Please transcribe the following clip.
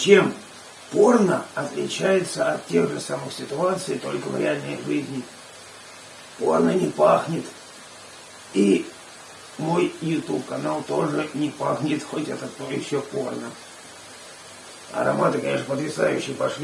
чем порно отличается от тех же самых ситуаций, только в реальной жизни. Порно не пахнет. И мой YouTube канал тоже не пахнет, хоть это то еще порно. Ароматы, конечно, потрясающие пошли.